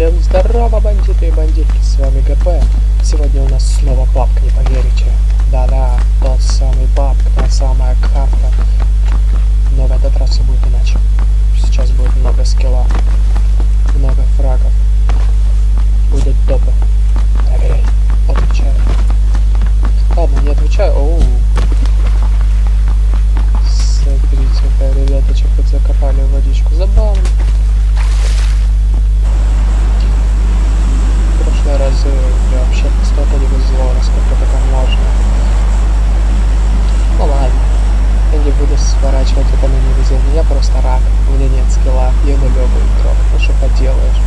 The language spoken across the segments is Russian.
Всем здорово, бандиты и бандитки, с вами ГП. Сегодня у нас снова папка, не поверите. Да-да, тот самый папка, та самая карта. Но в этот раз все будет иначе. Сейчас будет много скилла, много фрагов. Будут топы. Проверяй, отвечаю. Ладно, не отвечаю. Оу. Смотрите-ка, ребята, что-то закопали водичку. Забавно. В прошлый раз я вообще столько не везло, насколько только можно. Ну ладно. Я не буду сворачивать это на невезение. Я просто рак. У меня нет скилла. Я нулевый игрок. Ну что поделаешь.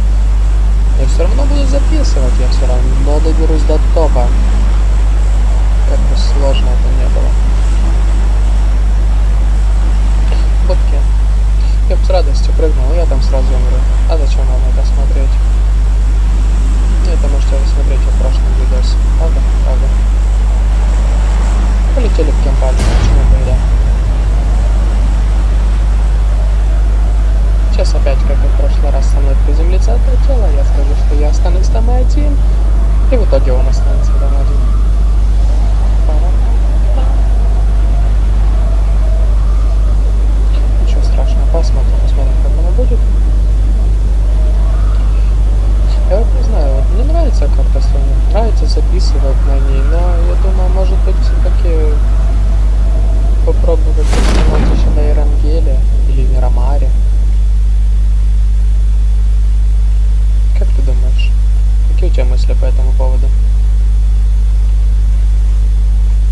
Я все равно буду записывать. Я все равно доберусь до топа. Как бы сложно это не было. Фотки. Я бы с радостью прыгнул, я там сразу умру. А зачем вам это смотреть? Это можете посмотреть в прошлом видосе. Правда? Правда. Полетели в кемпаль, почему бы и да. Сейчас опять, как и в прошлый раз, со мной приземлится это тело, я скажу, что я останусь там один, и в итоге он останется там один. Ничего страшного, посмотрим, посмотрим, как оно будет. Я вот не знаю, вот мне нравится карта Sony, нравится записывать на ней, но я думаю, может быть, все-таки попробовать установить еще на Эрангеле или Мирамаре. Как ты думаешь? Какие у тебя мысли по этому поводу?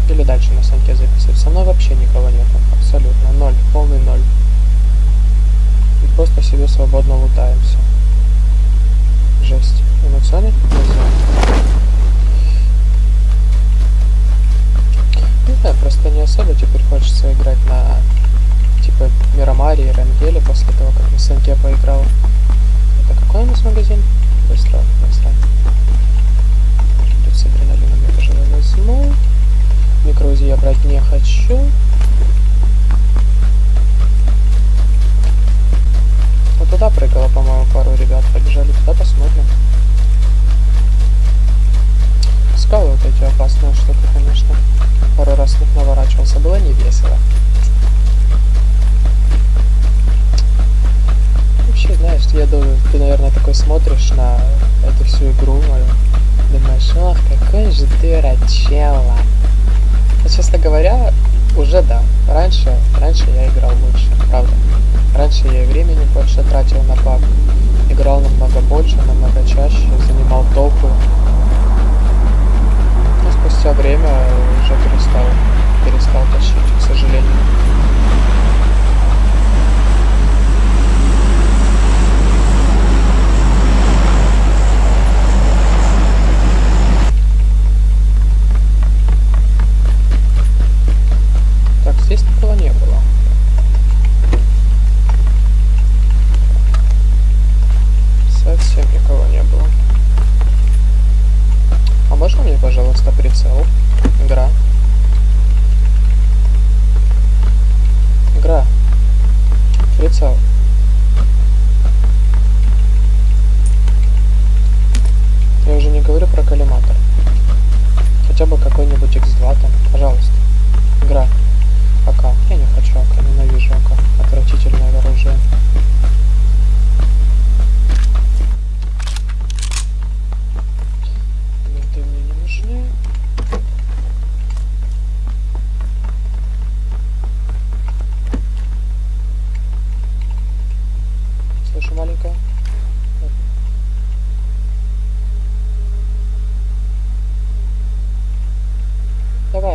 Или дальше на санке записывать? Со мной вообще никого нет, абсолютно, ноль, полный ноль. И просто себе свободно лутаемся. Жесть. Эмоционы? Не знаю, просто не особо теперь хочется играть на типа Мирамаре и Рангеле после того, как на Санке поиграл. Это какой у нас магазин? Быстро, быстро. Тут с адреналином я, пожалуй, возьму. Микроузи я брать не хочу. Вот туда прыгало, по-моему, пару ребят. Побежали туда, посмотрим. Скалы вот эти опасные штуки, конечно. Пару раз них наворачивался. Было не весело. Ты, наверное, такой смотришь на эту всю игру мою. Думаешь, ох, какой же ты рачела. Но, честно говоря, уже да. Раньше, раньше я играл лучше, правда. Раньше я и времени больше тратил на паб. Играл намного больше, намного чаще, занимал топы. Но спустя время уже перестал, перестал тащить, к сожалению. Так, здесь никого не было. Совсем никого не было. А можно мне, пожалуйста, прицел? Игра.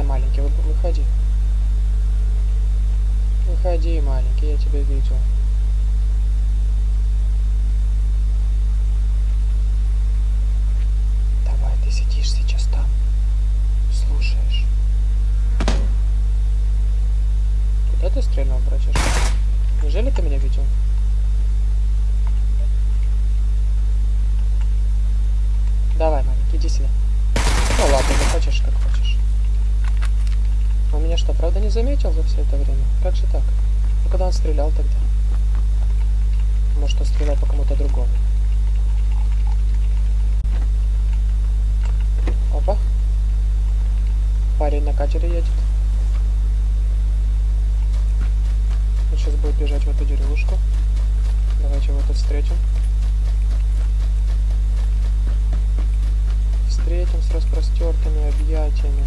Маленький, вы- выходи. Выходи, маленький, я тебя видел. Давай, ты сидишь сейчас там, слушаешь. Куда ты стрельнул, братишка? Неужели ты меня видел? Давай, маленький, иди сюда. Ну ладно, не хочешь, как хочешь. Он меня что, правда не заметил за все это время? Как же так? А когда он стрелял тогда? Может, он стрелял по кому-то другому? Опа. Парень на катере едет. Он сейчас будет бежать в эту деревушку. Давайте его тут встретим. Встретим с распростертыми объятиями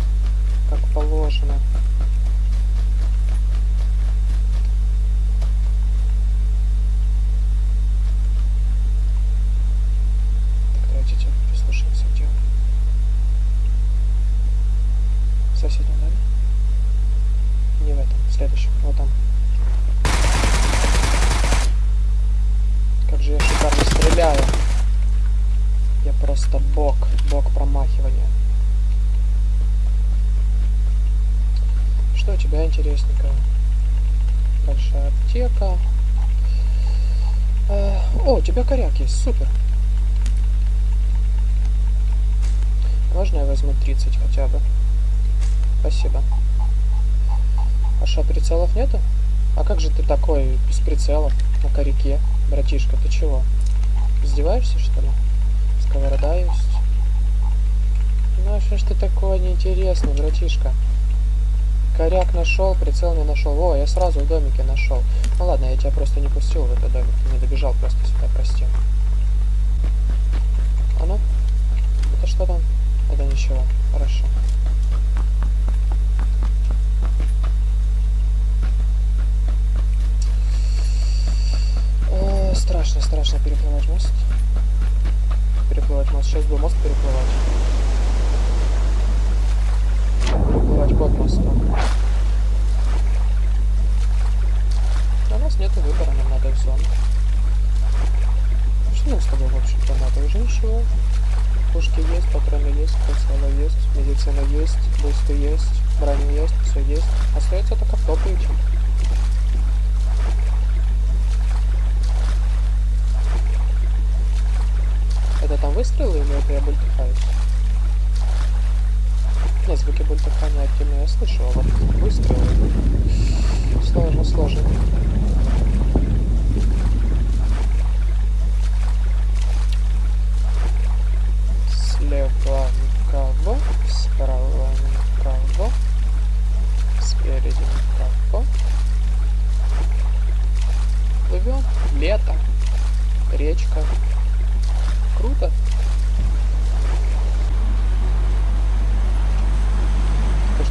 как положено. Тебя интересненького? Большая аптека. Э, О, у тебя коряк есть, супер. Можно я возьму 30 хотя бы? Спасибо. А что, прицелов нету? А как же ты такой без прицелов на коряке, братишка? Ты чего? Издеваешься, что ли? Сковорода есть. Ну, а что ж ты такое неинтересный, братишка? Коряк нашел, прицел не нашел. О, я сразу в домике нашел. Ну ладно, я тебя просто не пустил в этот домик. Не добежал просто сюда, прости. А ну? Это что там? Это ничего. Хорошо. Страшно, страшно переплывать мост. Переплывать мост. Сейчас бы мост. Переплывать под мостом. У нас нет выбора, нам надо в зону. Что нам с тобой, в общем-то, надо? Уже ничего. Пушки есть, патроны есть, прицелы есть, медицина есть, бусты есть, броня есть, все есть. Остается только в топ идти. Это там выстрелы или это я бультыхаюсь? Нет, звуки бультыхания активно я слышу, а вот выстрелы... Сложно, сложно.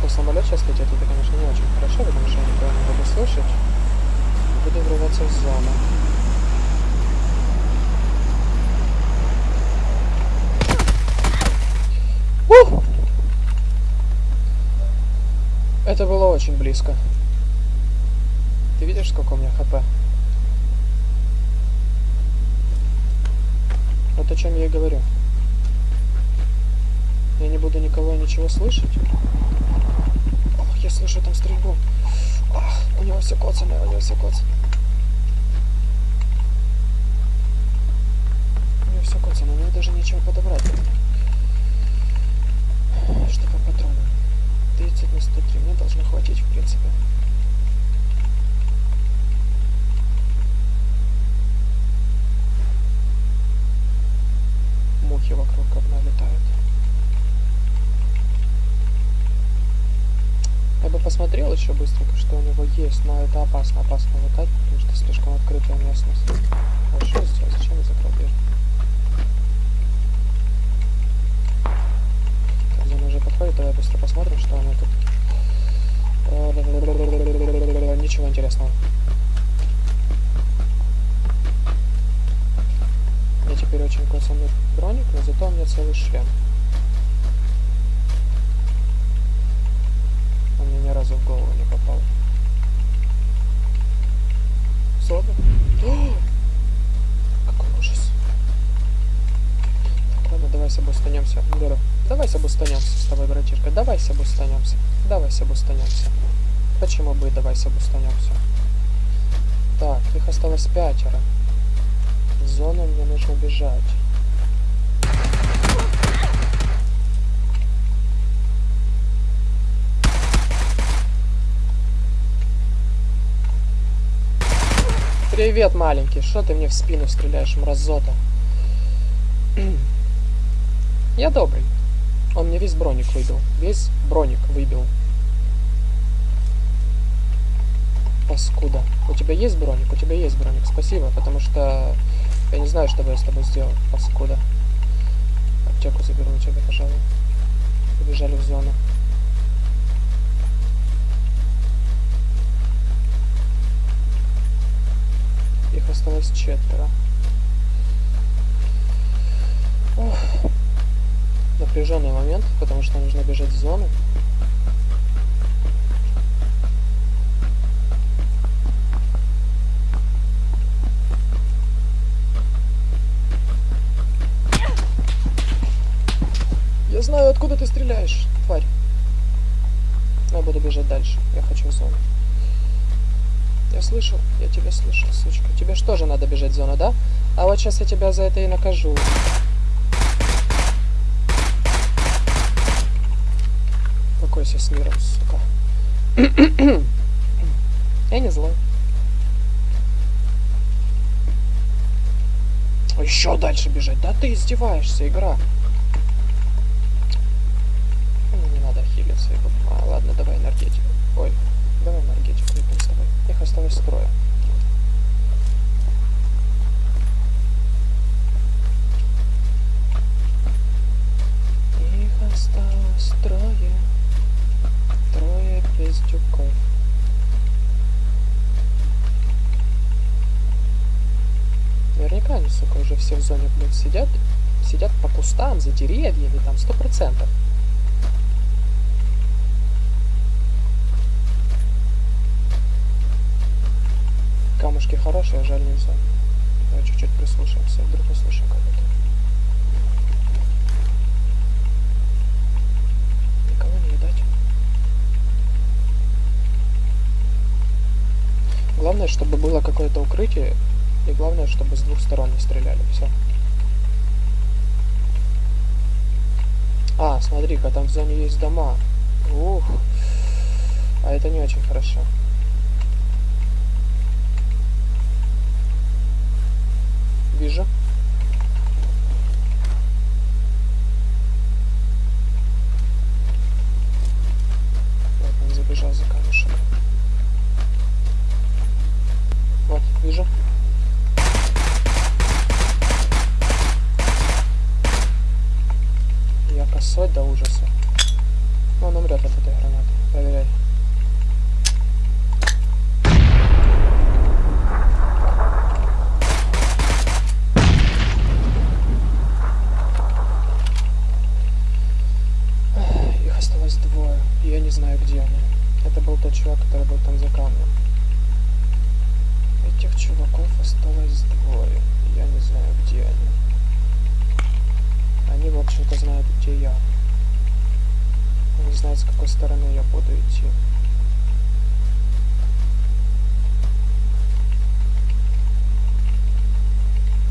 Что самолет сейчас летит, это, конечно, не очень хорошо, потому что я неправильно буду слышать. Буду врываться в зону. Ух! Это было очень близко. Ты видишь, сколько у меня хп? Вот о чем я и говорю. Я не буду никого и ничего слышать. Я слышу там стрельбу. Ах, у него все коцано, у него все коцано. У него все коцано, мне даже нечего подобрать. Что по патронам? 30 на 103. Мне должно хватить, в принципе. Посмотрел еще быстренько, что у него есть, но это опасно, опасно летать, потому что слишком открытая местность. Хорошо сделал, зачем я закрыл дверь? Зона уже подходит, давай быстро посмотрим, что она тут. Ничего интересного. Мне теперь очень коцанный броник, но зато у меня целый шлем. Разу в голову не попал. Сода? Какой ужас. Так, ладно, давай с собой станемся. Беру. Давай обустанемся с тобой, братишка. Давай обустанемся. Давай обустанемся. Почему бы и давай обустанемся? Так, их осталось пятеро. Зону мне нужно бежать. Привет, маленький. Что ты мне в спину стреляешь, мразота? Я добрый. Он мне весь броник выбил. Весь броник выбил. Паскуда. У тебя есть броник? У тебя есть броник. Спасибо, потому что я не знаю, что бы я с тобой сделал. Паскуда. Аптеку заберу у тебя, пожалуй. Побежали в зону. Их осталось четверо. Ох. Напряженный момент, потому что нужно бежать в зону. Я знаю, откуда ты стреляешь, тварь. Я буду бежать дальше. Я хочу в зону. Я слышу, я тебя слышу, сучка. Тебе что же надо бежать в зону, да? А вот сейчас я тебя за это и накажу. Покойся с миром, сука. я не злой. Еще дальше бежать. Да ты издеваешься, игра. Ну, не надо хилиться. А, ладно, давай энергетику. Ой, давай энергетику выпьем с тобой. Их осталось трое. Их осталось трое. Трое пиздюков. Наверняка они, сука, уже все в зоне, блин, сидят. Сидят по кустам, за деревьями, там, сто процентов. Камушки хорошие, жаль не в зоне. Давай чуть-чуть прислушаемся, вдруг услышим кого-то. Никого не видать. Главное, чтобы было какое-то укрытие, и главное, чтобы с двух сторон не стреляли. Все. А, смотри-ка, там в зоне есть дома. Ух. А это не очень хорошо. Вижу. Вот он забежал за камушек. Вот, вижу. Я косой до ужаса. Но он умрет от этой гранаты. Проверяй. Их осталось двое. и Я не знаю, где они. Это был тот чувак, который был там за камнем. Этих чуваков осталось двое. Я не знаю, где они. Они, в общем-то, знают, где я. Они знают, с какой стороны я буду идти.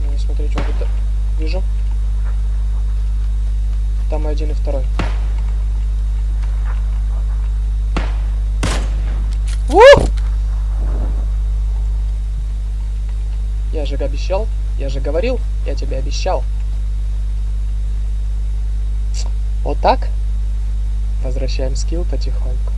Ну, смотри, что вот вижу. Там и один, и второй. Ух! Я же обещал, я же говорил, я тебе обещал. Вот так. Возвращаем скилл потихоньку.